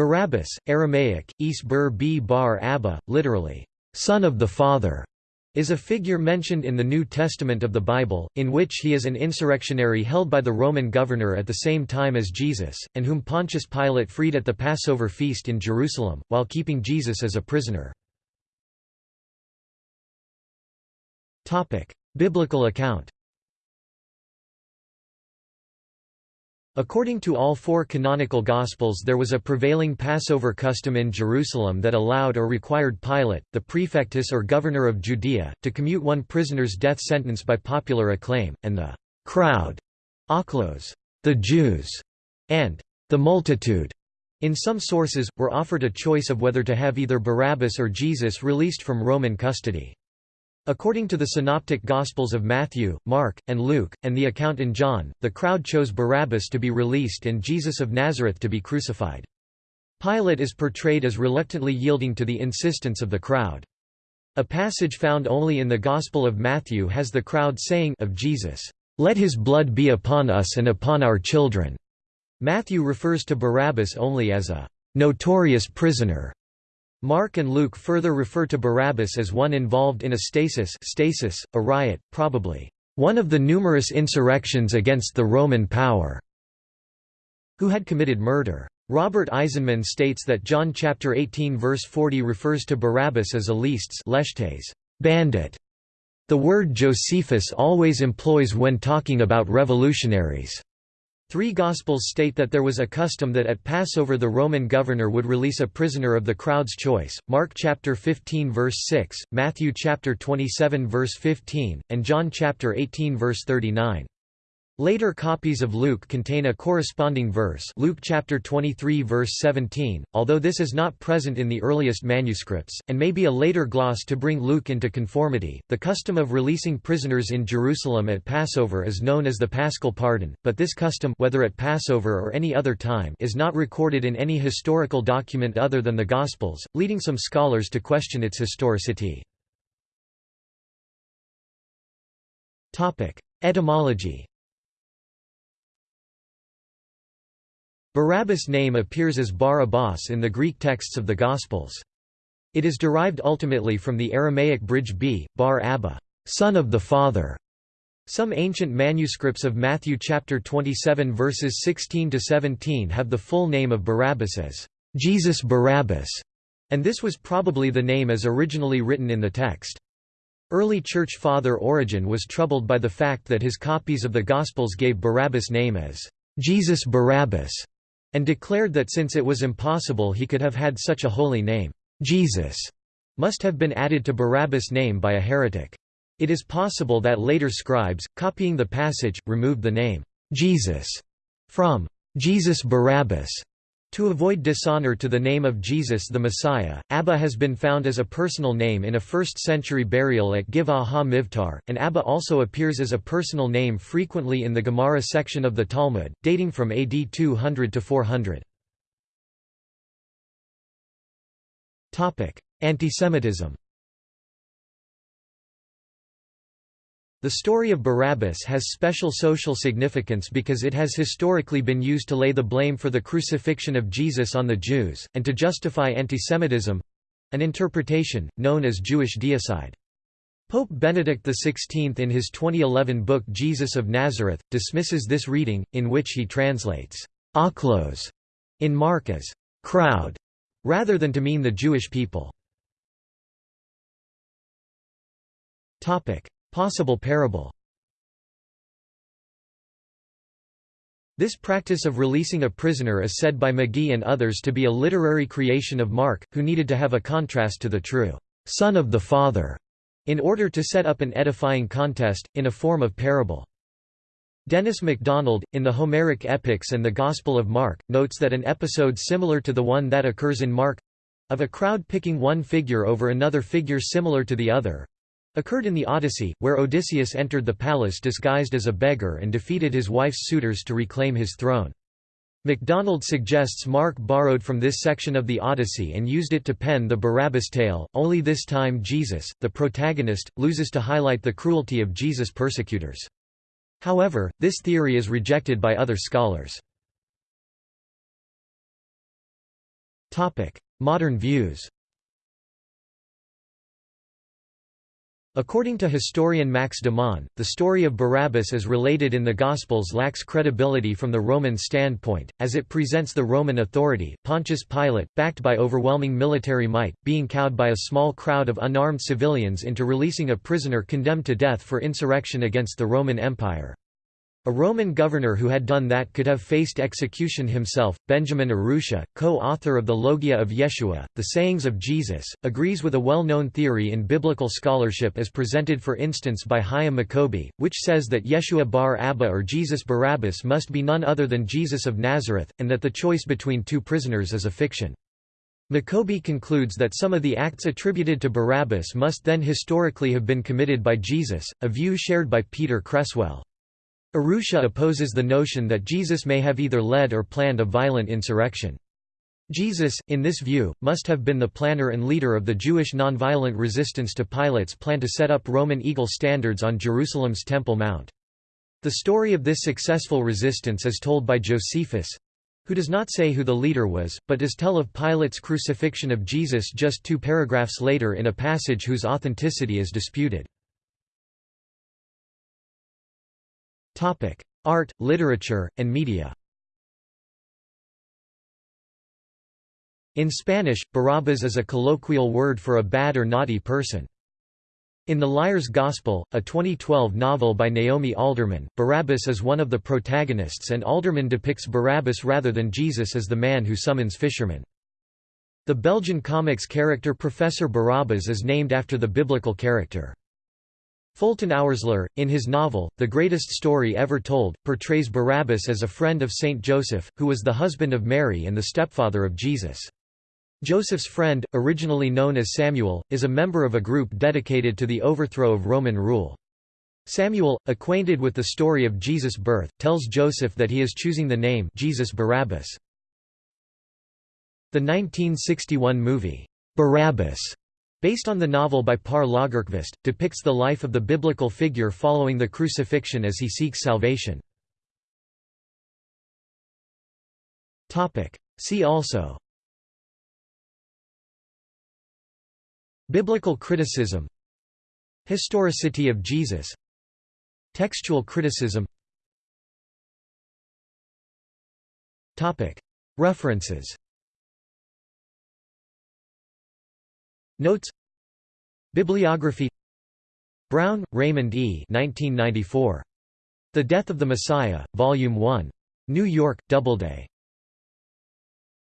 Barabbas, Aramaic, Is bur b bar Abba, literally, son of the Father, is a figure mentioned in the New Testament of the Bible, in which he is an insurrectionary held by the Roman governor at the same time as Jesus, and whom Pontius Pilate freed at the Passover feast in Jerusalem, while keeping Jesus as a prisoner. Biblical account According to all four canonical Gospels there was a prevailing Passover custom in Jerusalem that allowed or required Pilate, the prefectus or governor of Judea, to commute one prisoner's death sentence by popular acclaim, and the crowd, ochlos, the Jews, and the multitude, in some sources, were offered a choice of whether to have either Barabbas or Jesus released from Roman custody. According to the Synoptic Gospels of Matthew, Mark, and Luke, and the account in John, the crowd chose Barabbas to be released and Jesus of Nazareth to be crucified. Pilate is portrayed as reluctantly yielding to the insistence of the crowd. A passage found only in the Gospel of Matthew has the crowd saying of Jesus, "'Let his blood be upon us and upon our children'". Matthew refers to Barabbas only as a "'notorious prisoner' Mark and Luke further refer to Barabbas as one involved in a stasis, stasis a riot, probably one of the numerous insurrections against the Roman power, who had committed murder. Robert Eisenman states that John chapter 18 verse 40 refers to Barabbas as a leastes bandit. The word Josephus always employs when talking about revolutionaries. Three Gospels state that there was a custom that at Passover the Roman governor would release a prisoner of the crowd's choice, Mark chapter 15 verse 6, Matthew chapter 27 verse 15, and John chapter 18 verse 39. Later copies of Luke contain a corresponding verse Luke chapter 23 verse 17, although this is not present in the earliest manuscripts, and may be a later gloss to bring Luke into conformity. The custom of releasing prisoners in Jerusalem at Passover is known as the Paschal pardon, but this custom whether at Passover or any other time is not recorded in any historical document other than the Gospels, leading some scholars to question its historicity. Etymology Barabbas' name appears as Bar Abbas in the Greek texts of the Gospels. It is derived ultimately from the Aramaic bridge b, Bar Abba, son of the father. Some ancient manuscripts of Matthew chapter 27 verses 16 to 17 have the full name of Barabbas as Jesus Barabbas, and this was probably the name as originally written in the text. Early church father Origen was troubled by the fact that his copies of the Gospels gave Barabbas' name as Jesus Barabbas, and declared that since it was impossible he could have had such a holy name, Jesus must have been added to Barabbas' name by a heretic. It is possible that later scribes, copying the passage, removed the name, Jesus, from Jesus Barabbas to avoid dishonor to the name of Jesus the Messiah, Abba has been found as a personal name in a 1st-century burial at Giv'at ha-Mivtar, and Abba also appears as a personal name frequently in the Gemara section of the Talmud, dating from AD 200 to 400. Antisemitism The story of Barabbas has special social significance because it has historically been used to lay the blame for the crucifixion of Jesus on the Jews, and to justify antisemitism—an interpretation, known as Jewish deicide. Pope Benedict XVI in his 2011 book Jesus of Nazareth, dismisses this reading, in which he translates «ochlos» in Mark as «crowd» rather than to mean the Jewish people. Possible parable This practice of releasing a prisoner is said by McGee and others to be a literary creation of Mark, who needed to have a contrast to the true Son of the Father, in order to set up an edifying contest, in a form of parable. Dennis MacDonald, in the Homeric Epics and the Gospel of Mark, notes that an episode similar to the one that occurs in Mark—of a crowd picking one figure over another figure similar to the other, occurred in the Odyssey, where Odysseus entered the palace disguised as a beggar and defeated his wife's suitors to reclaim his throne. MacDonald suggests Mark borrowed from this section of the Odyssey and used it to pen the Barabbas tale, only this time Jesus, the protagonist, loses to highlight the cruelty of Jesus' persecutors. However, this theory is rejected by other scholars. Modern views According to historian Max Dimont, the story of Barabbas as related in the Gospels lacks credibility from the Roman standpoint, as it presents the Roman authority, Pontius Pilate, backed by overwhelming military might, being cowed by a small crowd of unarmed civilians into releasing a prisoner condemned to death for insurrection against the Roman Empire. A Roman governor who had done that could have faced execution himself. Benjamin Urrutia, co-author of the Logia of Yeshua, The Sayings of Jesus, agrees with a well-known theory in biblical scholarship as presented for instance by Hyam Maccoby, which says that Yeshua bar Abba or Jesus Barabbas must be none other than Jesus of Nazareth, and that the choice between two prisoners is a fiction. Maccoby concludes that some of the acts attributed to Barabbas must then historically have been committed by Jesus, a view shared by Peter Cresswell. Urrutia opposes the notion that Jesus may have either led or planned a violent insurrection. Jesus, in this view, must have been the planner and leader of the Jewish nonviolent resistance to Pilate's plan to set up Roman eagle standards on Jerusalem's Temple Mount. The story of this successful resistance is told by Josephus—who does not say who the leader was, but does tell of Pilate's crucifixion of Jesus just two paragraphs later in a passage whose authenticity is disputed. Art, literature, and media In Spanish, Barabbas is a colloquial word for a bad or naughty person. In The Liar's Gospel, a 2012 novel by Naomi Alderman, Barabbas is one of the protagonists and Alderman depicts Barabbas rather than Jesus as the man who summons fishermen. The Belgian comics character Professor Barabbas is named after the biblical character. Fulton Oursler, in his novel, The Greatest Story Ever Told, portrays Barabbas as a friend of Saint Joseph, who was the husband of Mary and the stepfather of Jesus. Joseph's friend, originally known as Samuel, is a member of a group dedicated to the overthrow of Roman rule. Samuel, acquainted with the story of Jesus' birth, tells Joseph that he is choosing the name Jesus Barabbas. The 1961 movie, Barabbas, Based on the novel by Per Lagerkvist, depicts the life of the biblical figure following the crucifixion as he seeks salvation. See also. Biblical criticism. Historicity of Jesus. Textual criticism. References Notes Bibliography Brown, Raymond E. 1994. The Death of the Messiah, Volume 1. New York, Doubleday.